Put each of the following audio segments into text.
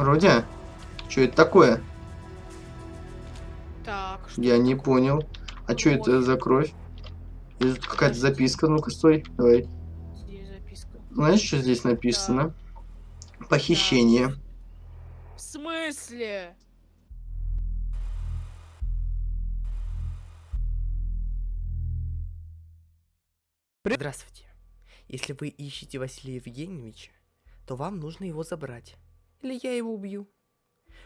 Вроде. Что это такое? Так, что Я не понял. А что это за кровь? Это какая-то записка. Ну-ка, стой. Давай. здесь записка? Знаешь, что здесь написано? Похищение. В смысле? Здравствуйте. Если вы ищете Василия Евгеньевича, то вам нужно его забрать. Или я его убью.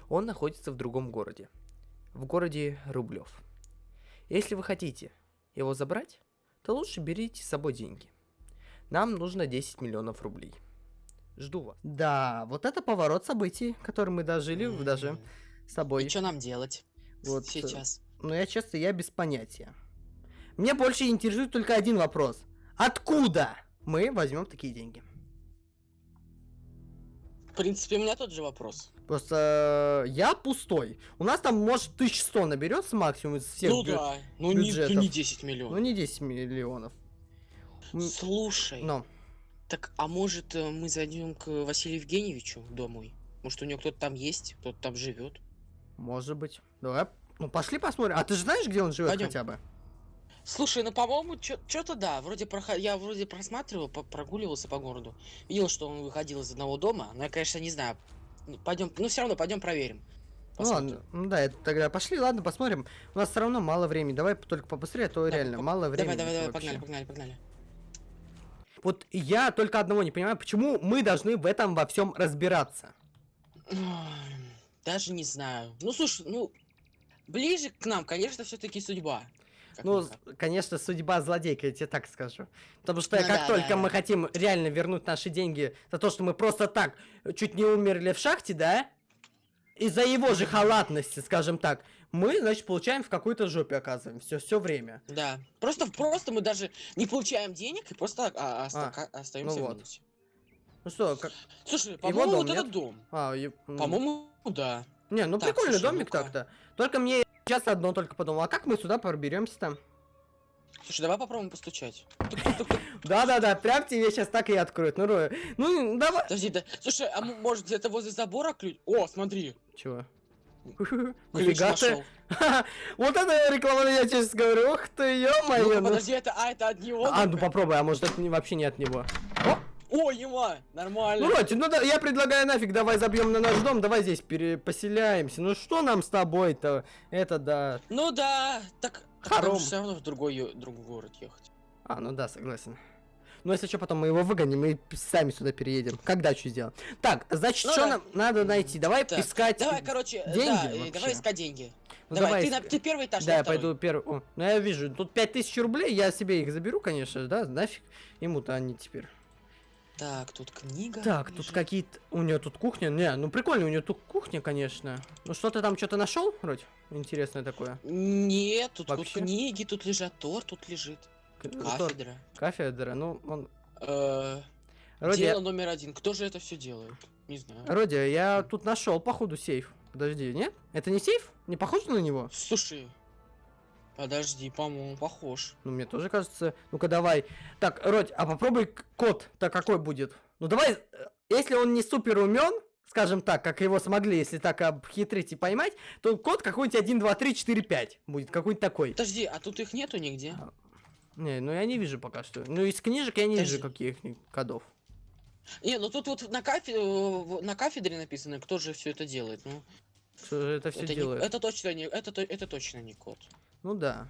Он находится в другом городе. В городе Рублев. Если вы хотите его забрать, то лучше берите с собой деньги. Нам нужно 10 миллионов рублей. Жду вас. Да, вот это поворот событий, который мы дожили М. даже с тобой. И что нам делать Вот, э, сейчас? Но я честно, я без понятия. Мне больше интересует только один вопрос. Откуда мы возьмем такие деньги? В принципе, у меня тот же вопрос. Просто э, я пустой. У нас там, может, 1100 наберется максимум из всех ну бю- да, ну не, ну не 10 Ну, миллионов. не 10 миллионов. М, Слушай, Но. так а может э, мы зайдем к Василию Евгеньевичу домой? Может у него кто-то там есть, кто-то там живет? Может быть. Давай. Ну, пошли посмотрим. А ты же знаешь, где он живет хотя бы? Слушай, ну по-моему, что-то да, вроде проход... я вроде просматривал, по- прогуливался по городу, видел, что он выходил из одного дома, но я, конечно, не знаю. Пойдем, ну все равно пойдем проверим. Ну, Посмотрим. ладно. Ну, да, это тогда пошли, ладно, посмотрим. У нас все равно мало времени. Давай только побыстрее, а то Да, реально по- мало времени. Давай, давай, давай, вообще. погнали, погнали, погнали. Вот я только одного не понимаю, почему мы должны в этом во всем разбираться. Даже не знаю. Ну слушай, ну ближе к нам, конечно, все-таки судьба. Ну, конечно, судьба злодейка, я тебе так скажу. Потому что Ну как да, только да, мы хотим реально вернуть наши деньги за то, что мы просто так чуть не умерли в шахте, да? Из-за его же халатности, скажем так, мы, значит, получаем в какой-то жопе оказываемся все, все время. Да. Просто, просто мы даже не получаем денег и просто а, оста- А, остаемся ну в минусе. Ну что, как... Слушай, по-моему, вот этот нет? дом. А, м, По-моему, да. Не, ну Так, прикольный слушай, домик ну-ка. так-то. Только мне сейчас одно только подумал, а как мы сюда проберемся-то? Слушай, давай попробуем постучать. Да-да-да, прям тебе сейчас так и откроют. Ну, Роя, ну, давай. Подожди, да. Слушай, а может где-то возле забора ключ? О, смотри. Чего? Нифига ты. Вот это реклама, я честно говорю. Ух ты, ё-моё. Ну. подожди, это, а, это от него? А, ну попробуй, а может это вообще не от него. О, ема, нормально. Ну, Роти, ну да, я предлагаю нафиг, давай забьем на наш дом, давай здесь перепоселяемся. Ну что нам с тобой-то? Это да. Ну да, так, так Хором. нам все равно в другой, ё- другой город ехать. А, ну да, согласен. Ну, если что, потом мы его выгоним и сами сюда переедем. Когда что сделаем? Так, значит, Ну что да. нам надо найти? Давай Так, искать. Давай, короче, деньги да, э, вообще. давай искать деньги. Ну, давай, ты, иска- на, ты первый этаж, Да, я я второй. пойду первый. О, ну я вижу, тут 5000 рублей, я себе их заберу, конечно, да, нафиг. Ему-то они теперь. Так, тут книга. Так, тут лежит. какие-то... У нее тут кухня? Не, ну прикольно, у нее тут кухня, конечно. Ну что ты там что-то нашел, вроде? Интересное такое. Нет, тут, тут книги, тут лежат, торт тут лежит, К- кафедра. Кафедра, ну, он... Э, Роди, Дело номер один. Кто же это все делает? Не знаю. Роди, я тут нашел, походу, сейф. Подожди, нет? Это не сейф? Не похож на него? Слушай, подожди, по-моему, похож. Ну, мне тоже кажется. Ну-ка, давай. Так, Родь, а попробуй код-то какой будет? Ну, давай, э, если он не супер умен, скажем так, как его смогли, если так обхитрить и поймать, то код какой-нибудь 1, 2, 3, 4, 5 будет, какой-нибудь такой. Подожди, а тут их нету нигде? Не, ну я не вижу пока что. Ну, из книжек я не вижу Подожди. каких кодов. Не, ну тут вот на, кафе... в- на кафедре написано, кто же все это делает. Ну, Что же это все это, не- делает? это точно не, это, то- это точно не код. Ну да.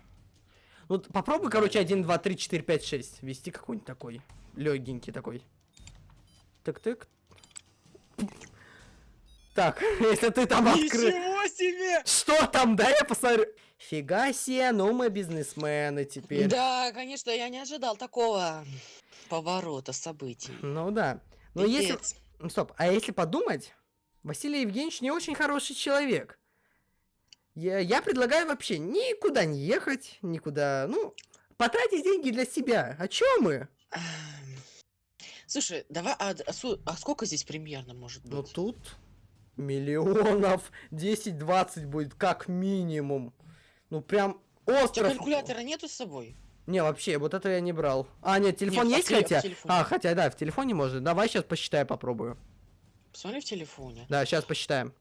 Ну, попробуй, короче, 1, 2, 3, 4, 5, 6. Вести какой-нибудь такой. Легенький такой. Так-так. Так, если ты там открыл... Ничего себе! Что там, да, я посмотрю. Фига себе, ну мы бизнесмены теперь. Да, конечно, я не ожидал такого поворота событий. Ну да. Но если... Пипец. Ну, Стоп, а если подумать, Василий Евгеньевич не очень хороший человек. Я, я предлагаю вообще никуда не ехать, никуда, ну, потратить деньги для себя. О чем мы? Слушай, давай, а, а а сколько здесь примерно может Ну быть? тут миллионов 10-20 будет как минимум. Ну прям У тебя остров. калькулятора нету с собой? Не, вообще, вот это я не брал. А, нет, телефон Нет, а есть в хотя? А, хотя, да, в телефоне можно. Давай сейчас посчитаю, попробую. Посмотри в телефоне. Да, сейчас посчитаем.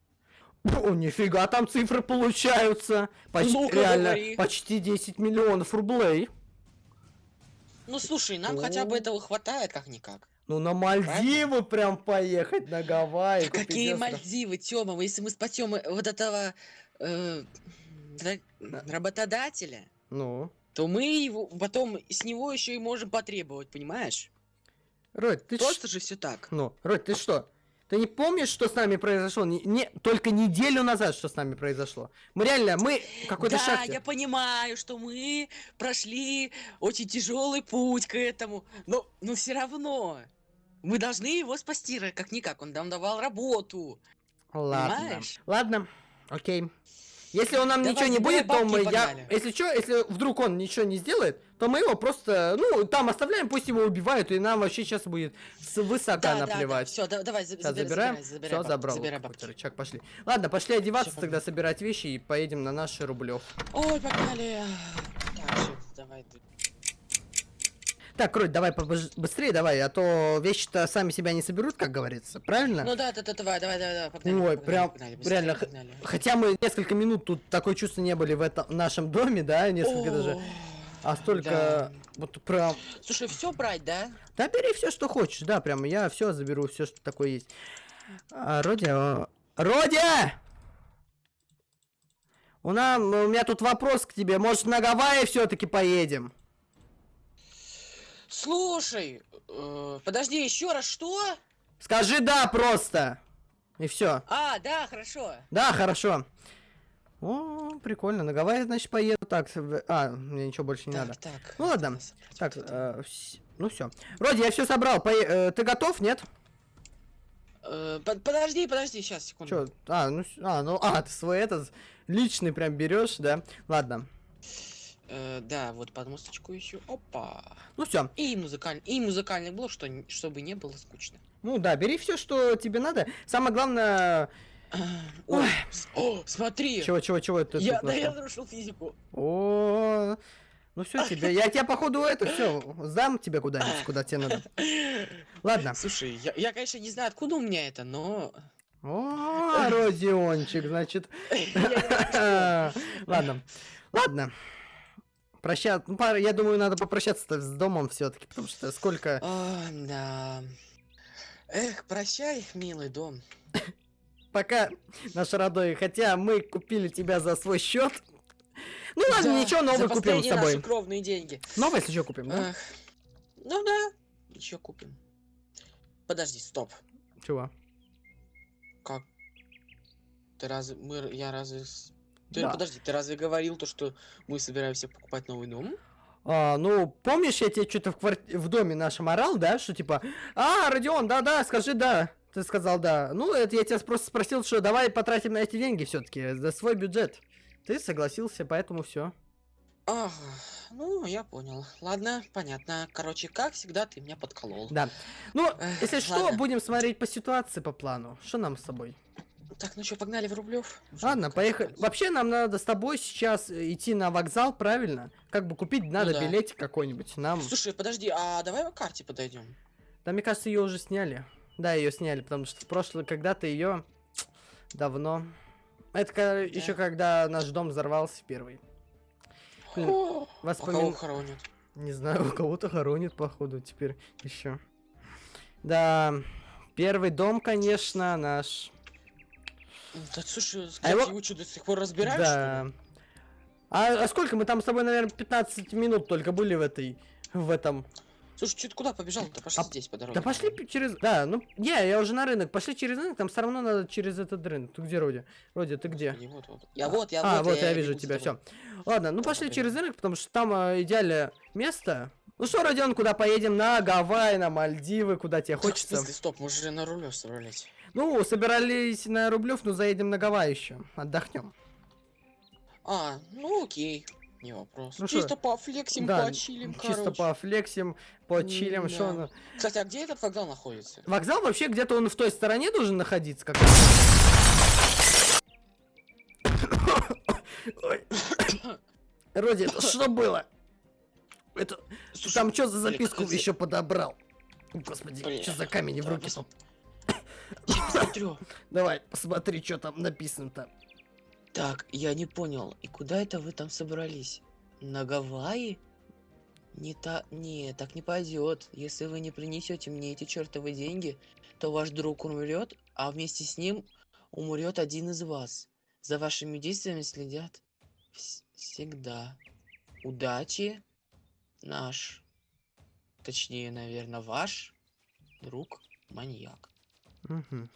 О, нифига, там цифры получаются. Почти, реально, говори. почти 10 миллионов рублей. Ну слушай, нам хотя бы О. этого хватает как-никак. Ну, на Мальдивы прям поехать, на Гавайи. Да какие остров. Мальдивы, Тёма, если мы спасем э, вот этого э, ра- работодателя, Ну, то мы его потом с него еще и можем потребовать, понимаешь? Родь, ты Просто же все так. Ну, Родь, ты что? Ты не помнишь, что с нами произошло? Не, не- только неделю назад, что с нами произошло. Мы реально, мы какой-то да, шахте. я понимаю, что мы прошли очень тяжелый путь к этому, но, но все равно мы должны его спасти, ра- как никак. Он нам давал работу. Ладно. Понимаешь? Ладно, окей. Если он нам Давай, ничего не будет, то мы я. Если что, если вдруг он ничего не сделает, то мы его просто, ну, там оставляем, пусть его убивают, и нам вообще сейчас будет с высока Да, да, да. наплевать. Все, давай, за- Сейчас забирай, забираем. забирай, забирай Все, забрал. забирай бабки. рычаг, пошли. Ладно, пошли одеваться, тогда собирать вещи и поедем на наши рублев. Ой, погнали. Так, давай. Так, Рудь, давай быстрее давай, а то вещи-то сами себя не соберут, как говорится, правильно? Ну да, да, да, давай, давай, давай, давай, погнали. Ой, погнали, прям погнали, быстрее, реально, погнали. Хотя мы несколько минут тут такое чувство не были в этом нашем доме, да, несколько даже. О, А столько да. вот прям. Слушай, все брать, да? Да бери все, что хочешь, да, прям я все заберу, все, что такое есть. А, Родя. Родя! У, нас, у меня тут вопрос к тебе. Может, на Гавайи все-таки поедем? Слушай, э, подожди, еще раз, что? Скажи да просто. И все. А, да, хорошо. Да, хорошо. О, прикольно. На Гавайи, значит, поеду. Так, а, мне ничего больше не так, надо. так. Ну ладно. Так, э, ну все. Вроде я все собрал. Пое- э, ты готов, нет? Э, под- подожди, подожди, сейчас, секунду. Чё? А, ну, а, ну, а, ты свой этот личный прям берешь, да? Ладно. Э, да, вот подмосточку еще. Опа. Ну все. И музыкальный, и музыкальный блок, что, чтобы не было скучно. Ну да, бери все, что тебе надо. Самое главное. Ой, о, смотри. Чего, чего, чего это я, да я нарушил физику. О, ну все тебе. Я тебя походу это все сдам тебе куда-нибудь, куда тебе надо. Ладно. Слушай, я, я, конечно, не знаю, откуда у меня это, но... О, Родиончик, значит. Ладно. Ладно. Прощаться. Ну, пара- я думаю, надо попрощаться с домом все-таки, потому что сколько. О, да. Эх, прощай, милый дом. Пока наш родной, хотя мы купили тебя за свой счет. Ну ладно, Да, ничего, новый купим с тобой. наши кровные деньги. Новый, если что, купим, да? Эх. Ну да, еще купим. Подожди, стоп. Чего? Как? Ты разве... Мы... Я разве... Ты, Да. Подожди, ты разве говорил то, что мы собираемся покупать новый дом? А, ну, помнишь, я тебе что-то в, кварти- в доме нашем орал, да, что типа, а, Родион, да-да, скажи да. Ты сказал да. Ну, это я тебя просто спросил, что давай потратим на эти деньги все-таки, за свой бюджет. Ты согласился, поэтому все. Ага, ну, я понял. Ладно, понятно. Короче, как всегда, ты меня подколол. Да. Ну, Эх, если что, ладно. будем смотреть по ситуации, по плану. Что нам с тобой? Так, ну что, погнали в Рублев? Ладно, поехали. Вообще, нам надо с тобой сейчас э, идти на вокзал, правильно? Как бы купить надо да. билетик какой-нибудь. Нам. Слушай, подожди, а давай к карте подойдем. Да, мне кажется, ее уже сняли. Да, ее сняли, потому что в прошлое когда-то ее давно. Это еще когда наш дом взорвался первый. Блин, О, а воспомин- кого хоронят? Не знаю, у кого-то хоронит, походу, теперь еще. Да, первый дом, конечно, наш. Да слушай, А его- что, до сих пор разбираешь, да. А, а сколько мы там с тобой, наверное, 15 минут только были в этой, в этом. Слушай, что ты куда побежал-то? Пошли А- здесь по дороге. Да пошли через. Да, ну, не, я уже на рынок. Пошли через рынок, там все равно надо через этот рынок. Ты где, Роди? Роди, ты где? Господи, Вот, вот. Я вот, я а, вот. вот, я, бегу вижу тебя, все. Ладно, ну пошли Окей. через рынок, потому что там а, идеальное место. Ну что, Родион, куда поедем? На Гавайи, на Мальдивы, куда тебе в хочется? смысле, стоп, мы же на руле собрались. Ну, собирались на Рублев, но заедем на Гавайи еще. Отдохнем. А, ну окей. Не вопрос. Ну Чисто шо? пофлексим, Да, почилим, Чисто короче. пофлексим, почилим, что М-да. Кстати, а где этот вокзал находится? Вокзал вообще где-то он в той стороне должен находиться, как. Роди, это что было? Это Слушай, там что за записку еще подобрал? Господи, что за камень в да, руки? пос- Сейчас посмотрю. Давай, посмотри, что там написано-то. Так, я не понял. И куда это вы там собрались? На Гавайи? Не та... Не, так не пойдет. Если вы не принесете мне эти чертовы деньги, то ваш друг умрет, а вместе с ним умрет один из вас. За вашими действиями следят вс- всегда. Удачи, наш, точнее, наверное, ваш друг Мгм.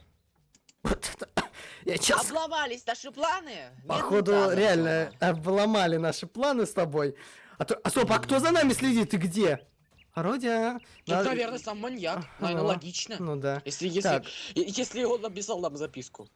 Вот это... Я сейчас, Обломались наши планы? Нет, походу, да, реально обломали наши планы с тобой. А, то- а стоп, а кто за нами следит? Ты где? Родя. Тут, надо- наверное, сам маньяк. Наверное, Ага. логично. Ну да. Если, если, Так. и- если он написал нам записку.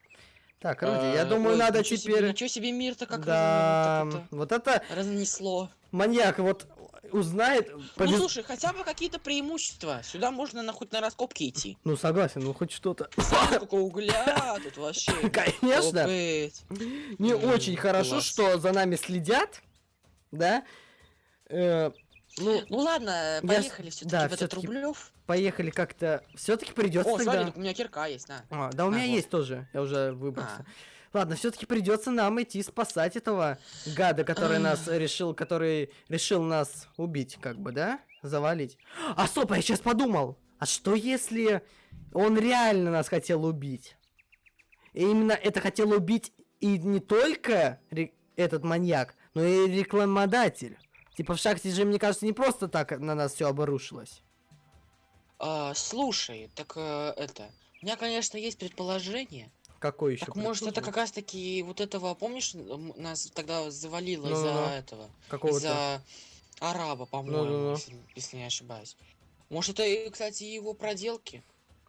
Так, Родя, я А, думаю, ой, надо ничего себе- теперь... ничего себе мир-то как Да, так вот это разнесло. маньяк вот узнает... Ну повез- слушай, хотя бы какие-то преимущества. Сюда можно на, хоть на раскопки идти. Ну, согласен, ну хоть что-то. Сколько угля тут вообще. Конечно. Не М, очень хорошо, класс. что за нами следят, да? Э, ну, Ну ладно, Я поехали все-таки да, в этот Рублев. поехали как-то. Все-таки придется О, тогда. смотри, у меня кирка есть, на. А, да, у А, меня вот. есть тоже. Я уже выбрался. А. Ладно, все-таки придется нам идти спасать этого гада, который нас решил, который решил нас убить, как бы, да? Завалить. А стоп, а я сейчас подумал. А что если он реально нас хотел убить? И именно это хотел убить и не только этот маньяк, но и рекламодатель. Типа в шахте же, мне кажется, не просто так на нас все обрушилось. А, слушай, так э, это. У меня, конечно, есть предположение. Какой еще? Так может это как раз таки вот этого, помнишь, нас тогда завалило из-за Ну-ну-ну. этого, Какого-то. из-за араба, по-моему, Ну-ну-ну. если, если не ошибаюсь. Может это, и, кстати, его проделки?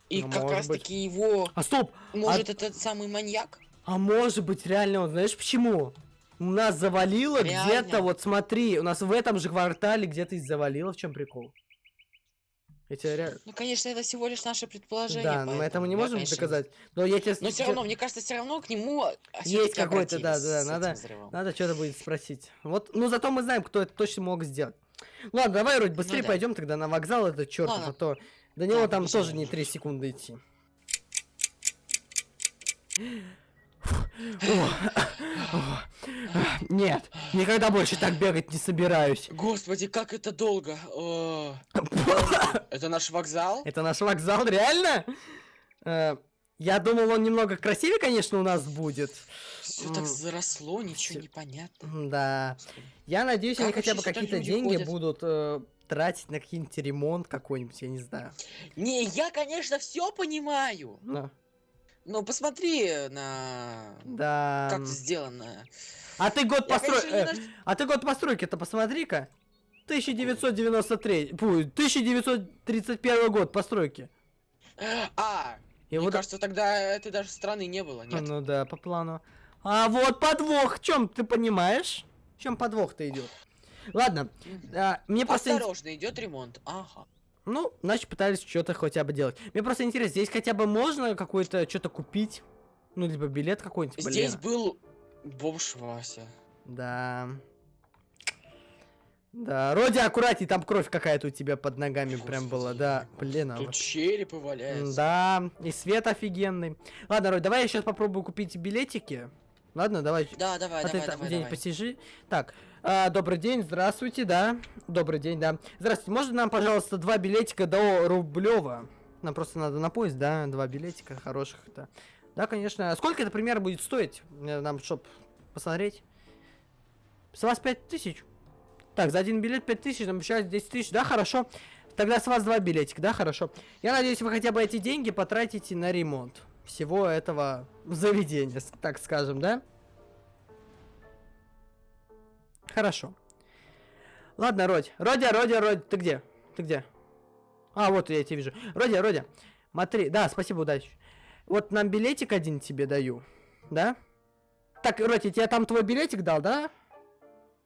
И Ну, как раз быть. таки его, А стоп! может этот самый маньяк? А может быть, реально, он, знаешь почему? Нас завалило где-то, вот смотри, у нас в этом же квартале где-то и завалило, в чем прикол? Я тебе реально... Ну, конечно, это всего лишь наше предположение. Да, но мы это мы не поэтому можем конечно, доказать. Но я тебе... Но все равно, мне кажется, все равно к нему Есть какой-то, да, да, надо- Надо... Что-то будет спросить. Вот, ну зато мы знаем, кто это точно мог сделать. Ладно, давай, Родь, быстрее Ну да. пойдем тогда на вокзал этот чертов, Ладно. а то до него Да, там тоже не уже. 3 секунды идти. Нет, никогда больше так бегать не собираюсь. Господи, как это долго. Это наш вокзал? Это наш вокзал, реально? Э, Я думал, он немного красивее, конечно, у нас будет. Все так заросло, ничего не понятно. Да. Я надеюсь, они хотя бы какие-то деньги будут э, тратить на какой-нибудь ремонт какой-нибудь, я не знаю. Не, я, конечно, все понимаю. Ну, посмотри на да. как сделано. А ты год Я, построй... конечно, не э, А ты год постройки-то посмотри-ка. 1993... Фу, 1931 год постройки. А, И мне вот... кажется, тогда этой даже страны не было, нет? Ну да, по плану. А вот подвох, в чем ты понимаешь? В чем подвох-то идет? Ладно, а, мне просто... Осторожно, идет ремонт. Ага. Ну, значит, пытались что-то хотя бы делать. Мне просто интересно, здесь хотя бы можно какое-то что-то купить? Ну, либо билет какой-нибудь. Здесь был бомж Вася. Да. Да, Роди, аккуратней, там кровь какая-то у тебя под ногами прям была, да. Блин, а Тут вот- черепы валяются. Да, и свет офигенный. Ладно, Роди, давай я сейчас попробую купить билетики. Ладно, давай. Да, давай, а ты давай, там давай, день давай. посижи. Так, а, добрый день, здравствуйте, да. Добрый день, да. Здравствуйте, можно нам, пожалуйста, два билетика до Рублева? Нам просто надо на поезд, да, два билетика хороших, да. Конечно. А сколько это примерно будет стоить? Нам, чтоб посмотреть. С вас пять тысяч. Так, за один билет пять тысяч, нам обещают 10 тысяч. Да, хорошо. Тогда с вас два билетика, да, хорошо. Я надеюсь, вы хотя бы эти деньги потратите на ремонт всего этого заведения, так скажем, да? Хорошо. Ладно, Родь. Родя, Родя, Родь, ты где? Ты где? А, вот я тебя вижу. Родя, Родя, смотри. Да, спасибо, удачи. Вот нам билетик один тебе даю. Да? Так, Родь, я тебе там твой билетик дал, да?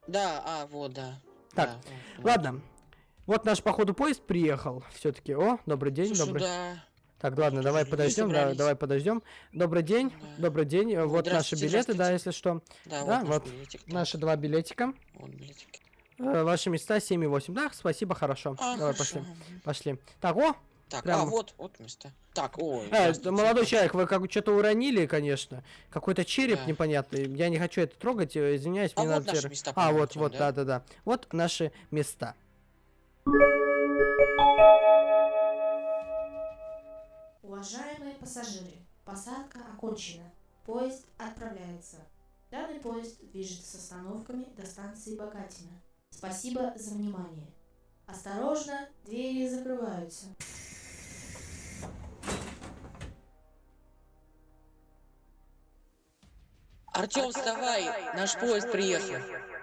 Да, а, вот, да. Так, Да, вот, вот. Ладно. Вот наш, походу, поезд приехал. Все-таки. О, добрый день, Слушай, добрый. да. Так, ладно, давай Люди подождем, да, давай подождем. Добрый день, добрый день. э, Вот наши билеты, да, если что. Да, Да, вот, вот билетик. Наши два билетика. Вот билетик. Э, Ваши места 7 и 8. Да, спасибо, хорошо. А, давай хорошо. пошли. Пошли. Так, о, Так, Прямо. а вот, вот место. Так, ой. Э, молодой человек, вы как что-то уронили, конечно. Какой-то череп Да. непонятный. Я не хочу это трогать, э, извиняюсь, А мне вот надо наши места, А, вот, вот, да? да, да, да. Вот наши места. Уважаемые пассажиры, посадка окончена. Поезд отправляется. Данный поезд движется с остановками до станции Богатина. Спасибо за внимание. Осторожно, двери закрываются. Артем, вставай, наш поезд приехал.